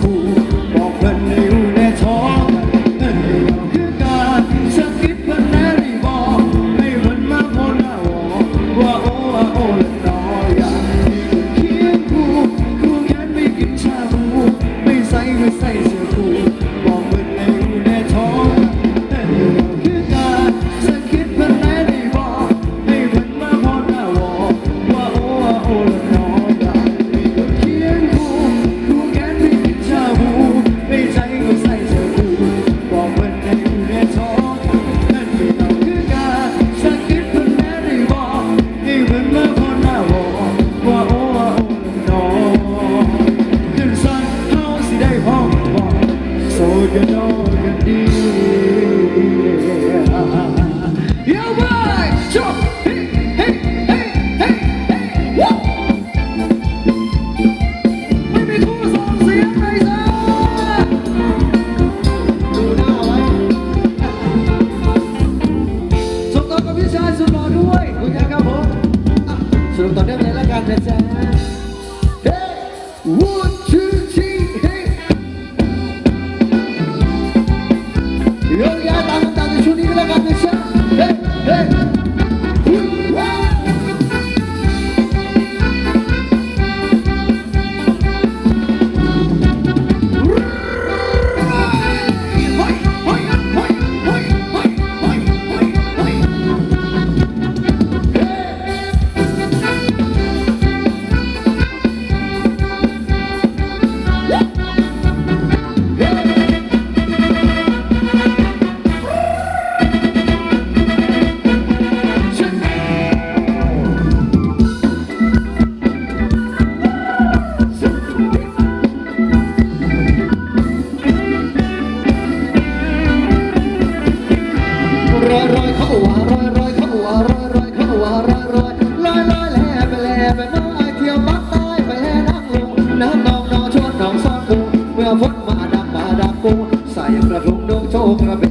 khu một lần Sultannya melelehkan desa Hey, one, two, three, hey. Yo, ya, tangan-tangan suni melelehkan desa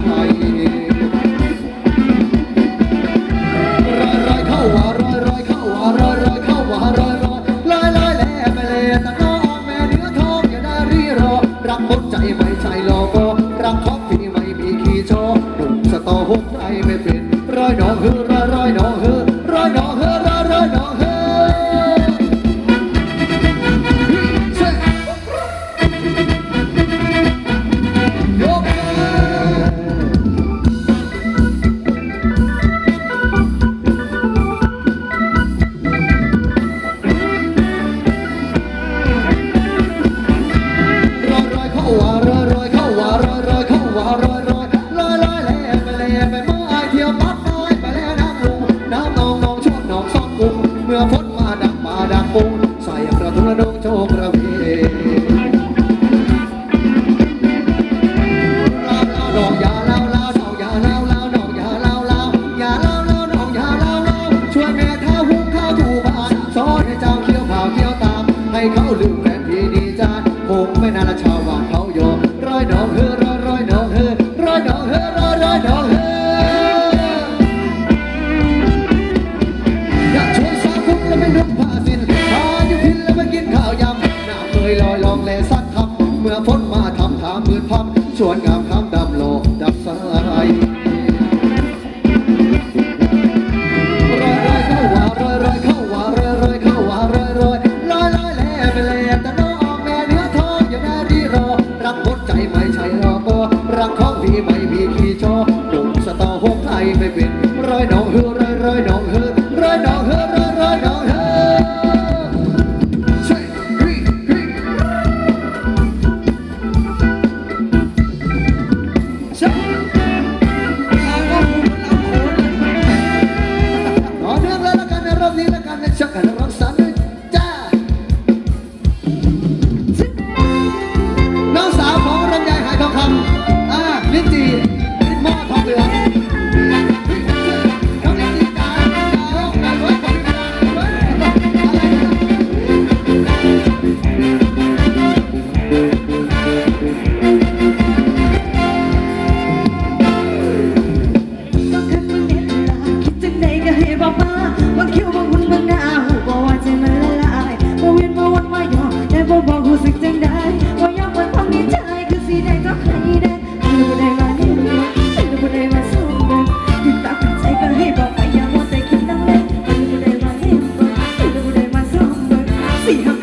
Bahia. ให้เขาลืมแฟนที่ดีจ้าคงไม่น่านละชา see her.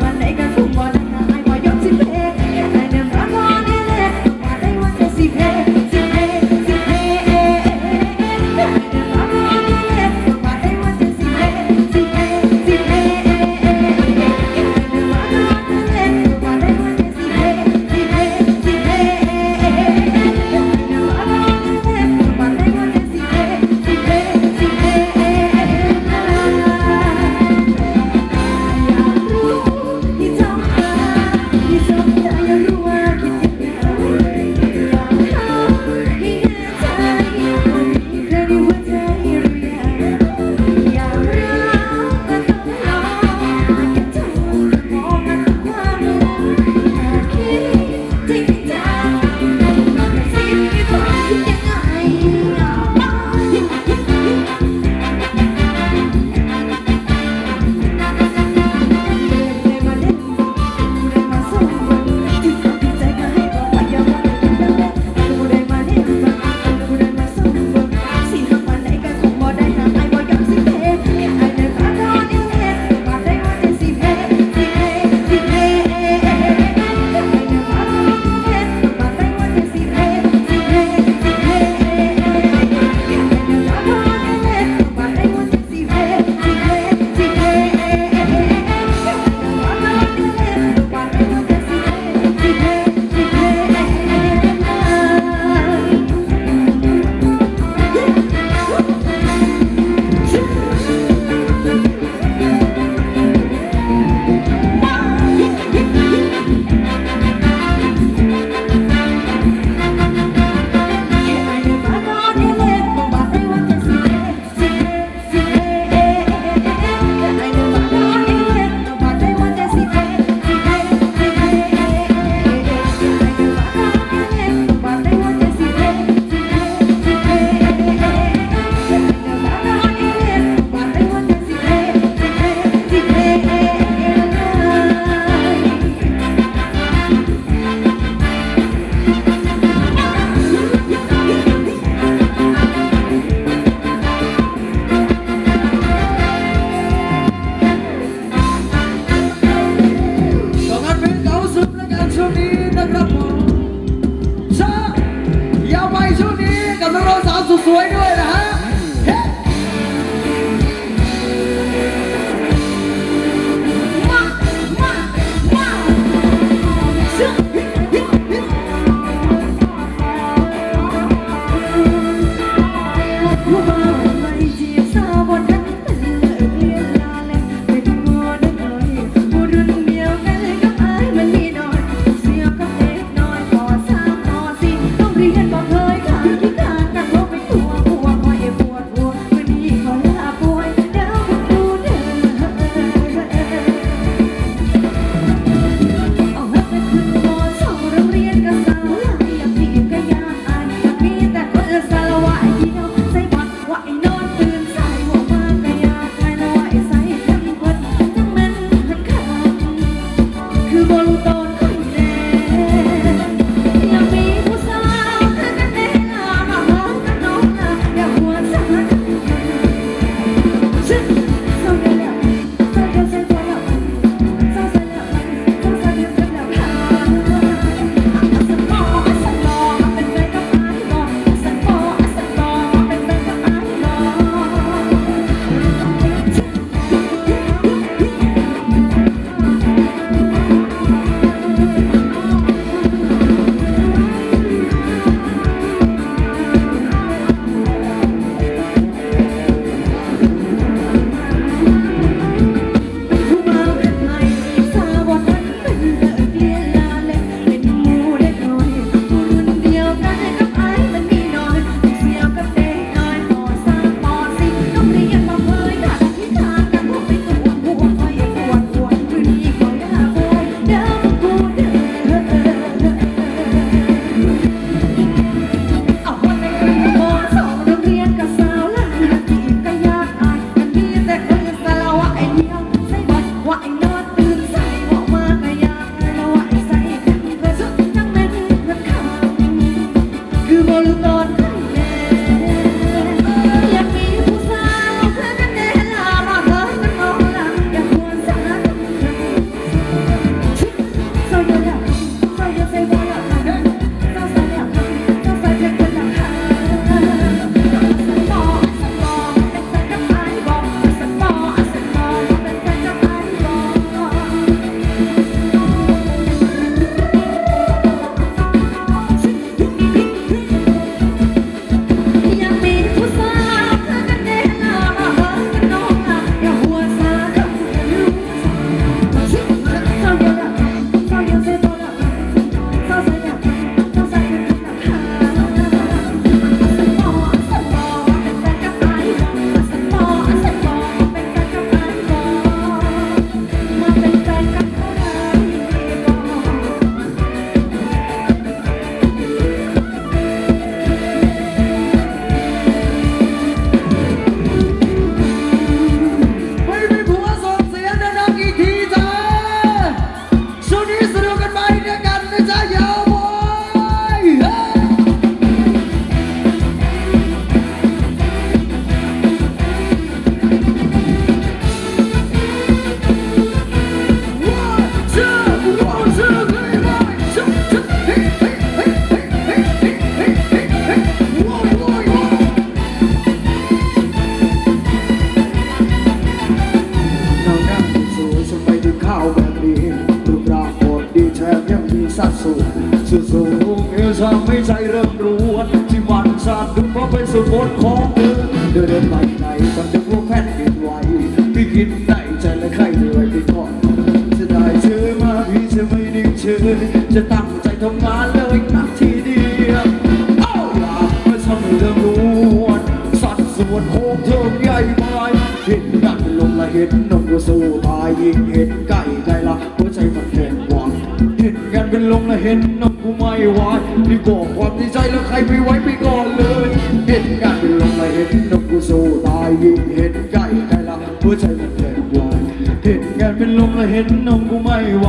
พายเห็นกันลงละเห็นนกสู้ตายยิงเห็นไก่ใจละหัวใจมันแข็งกวานเห็นกันเป็นลงละเห็นนกกูไม่ไหวนี่ก่อความในใจแล้วใครไม่ไว้ไปก่อนเลย เห็นกันเป็นลงละเห็นนกกูสู้ตายยิงเห็นไก่ใจละหัวใจมันแข็งกวานเห็นกันเป็นลงละเห็นนกกูไม่ไหว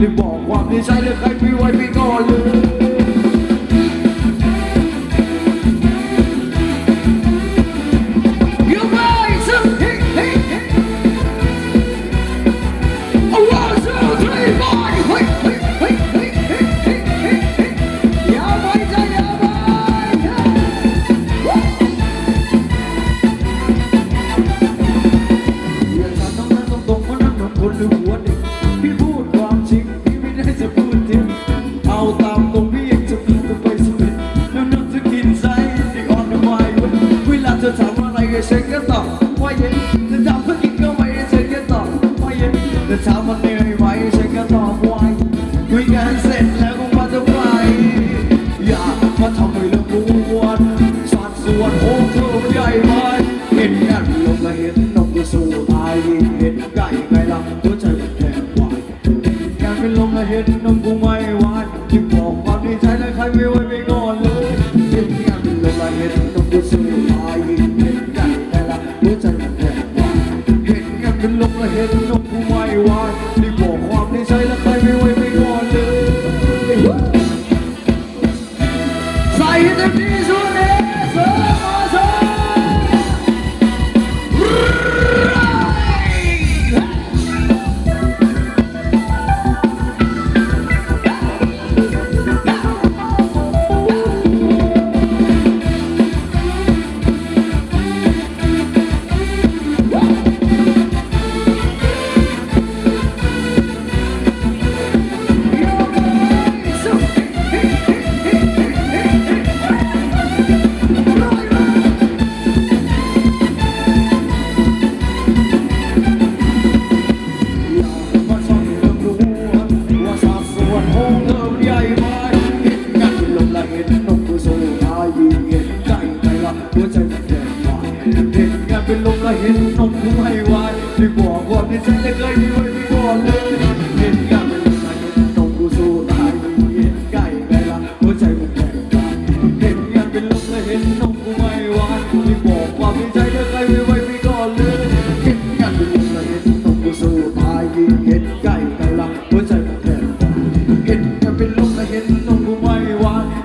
นี่บอกความในใจแล้วใครไม่ไว้ไปก่อนเลย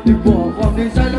Đừng 山